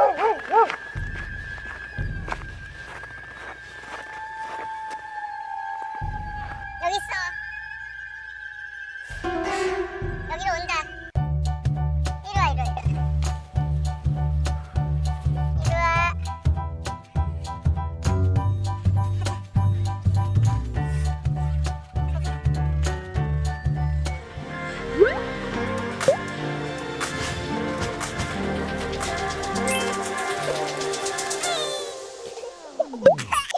Oh, Okay.